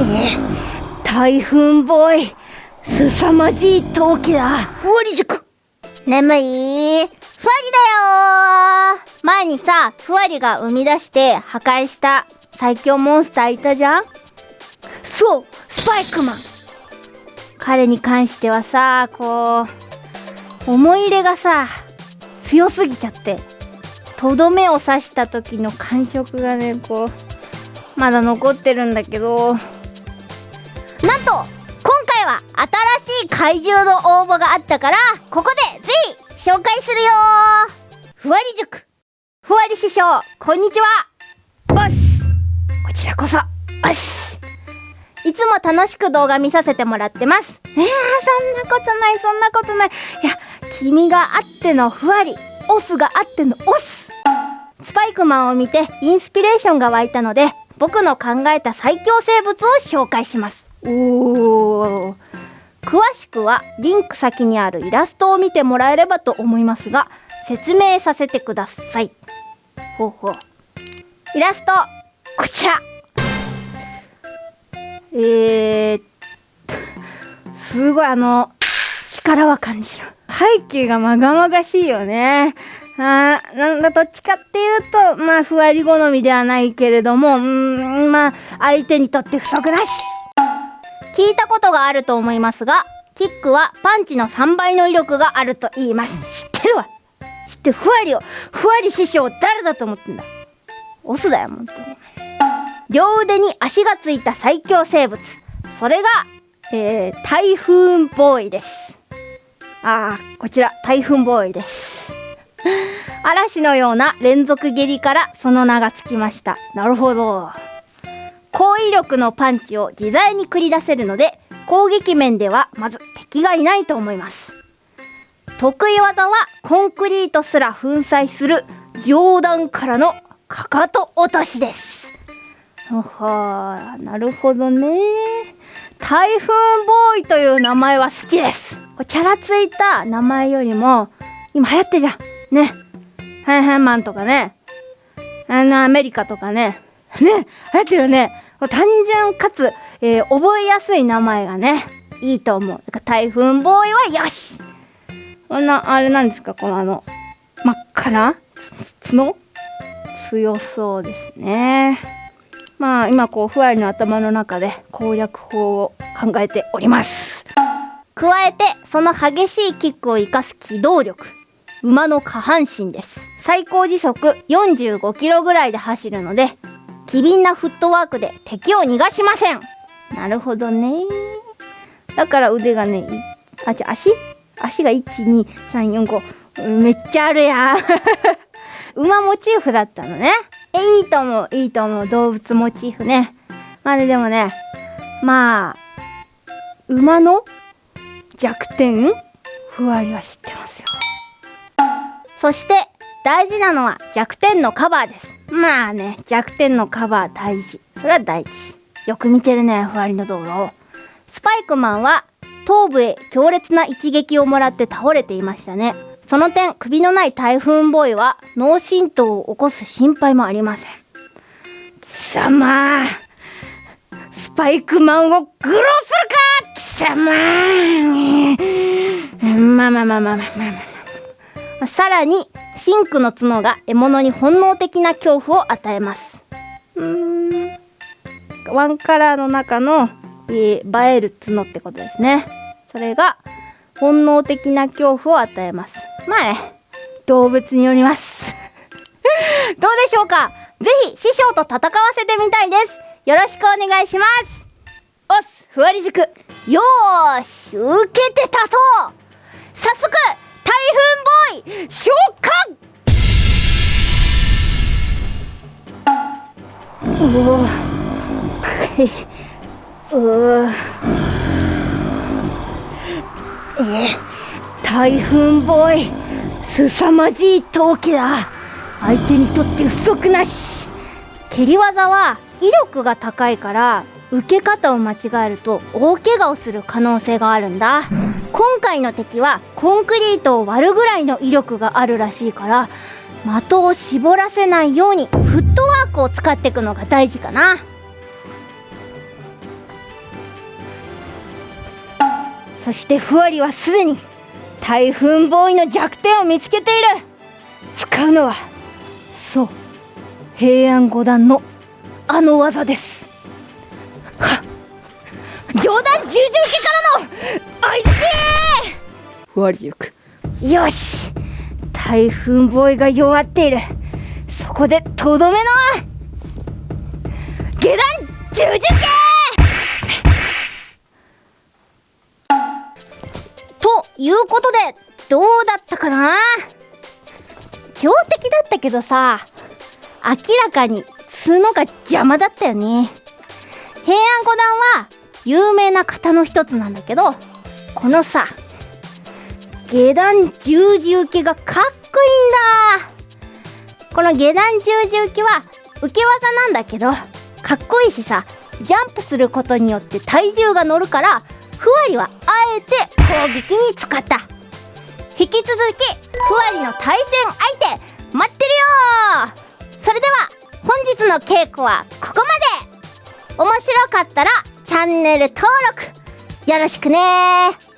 え台風ボーイ凄まじい陶器だ。ふわり塾。眠い。ふわりだよ前にさふわりが生み出して破壊した最強モンスターいたじゃん？そうスパイクマン。彼に関してはさこう思い入れがさ強すぎちゃってとどめを刺した時の感触がねこうまだ残ってるんだけどと今回は新しい怪獣の応募があったからここでぜひ紹介するよ。ふわり塾。ふわり師匠こんにちは。おっすこちらこそ。おっすいつも楽しく動画見させてもらってます。いやそんなことないそんなことない。いや君があってのふわり。オスがあってのオス。スパイクマンを見てインスピレーションが湧いたので僕の考えた最強生物を紹介します。おー。詳しくはリンク先にあるイラストを見てもらえればと思いますが説明させてください。ほうほう。イラストこちら。えー、すごいあの力は感じる。背景がまがまがしいよね。あなんだどっちかっていうとまあふわり好みではないけれどもうんまあ相手にとって不足なし。聞いたことがあると思いますがキックはパンチの3倍の威力があると言います。知ってるわ。知ってふわりをふわり師匠誰だと思ってんだ。オスだよ本当に両腕に足がついた最強生物。それが、えー、台風ボーイです。ああこちら台風ボーイです。嵐のような連続蹴りからその名がつきました。なるほど高威力のパンチを自在に繰り出せるので攻撃面ではまず敵がいないと思います。得意技はコンクリートすら粉砕する上段からのかかと落としです。はなるほどね。台風ボーイという名前は好きです。チャラついた名前よりも今流行ってじゃん。ね。ハイハイマンとかね。あのアメリカとかね。ね流行ってるよね。単純かつ、えー、覚えやすい名前がねいいと思う。だか台風ボーイはよし。こんなあれなんですか？このあの真っ赤な角？強そうですね。まあ今こうふわりの頭の中で攻略法を考えております。加えてその激しいキックを生かす機動力。馬の下半身です。最高時速45キロぐらいで走るので機敏なフットワークで敵を逃がしません。なるほどね。だから腕がねあじゃ足？足が12345めっちゃあるやん。馬モチーフだったのね。えいいと思う。いいと思う。動物モチーフね。まあねでもねまあ馬の弱点？ふわりは知ってますよ。そして大事なのは弱点のカバーです。まあね弱点のカバー大事。それは大事。よく見てるねふわりの動画を。スパイクマンは頭部へ強烈な一撃をもらって倒れていましたね。その点首のない台風ボーイは脳震盪を起こす心配もありません。貴様スパイクマンを愚弄するか！貴様！まあまあまあまあまあまあまあ。さらにシンクの角が獲物に本能的な恐怖を与えます。うーん。ワンカラーの中の、えー、映える角ってことですね。それが本能的な恐怖を与えます。まあね動物によります。どうでしょうか？ぜひ師匠と戦わせてみたいです。よろしくお願いします。おっす。ふわり塾。よーし。受けてたと早速台風ボー。イ召喚おおうえ台風ボーイ。凄まじい陶器だ。相手にとって不足なし。蹴り技は威力が高いから受け方を間違えると大怪我をする可能性があるんだ。今回の敵はコンクリートを割るぐらいの威力があるらしいから的を絞らせないようにフットワークを使っていくのが大事かな。そしてふわりはすでに台風ボーイの弱点を見つけている。使うのはそう平安五段のあの技です。冗談重々家からの相づちふわり塾よし台風ボーイが弱っている。そこでとどめの下段十字系ということでどうだったかな?強敵だったけどさ明らかに角が邪魔だったよね。平安五段は有名な型の一つなんだけどこのさ下段十字受けがかっこいいんだ。この下段十字受けは受け技なんだけどかっこいいしさジャンプすることによって体重が乗るからふわりはあえて攻撃に使った。引き続きふわりの対戦相手待ってるよそれでは本日の稽古はここまで。面白かったらチャンネル登録よろしくね。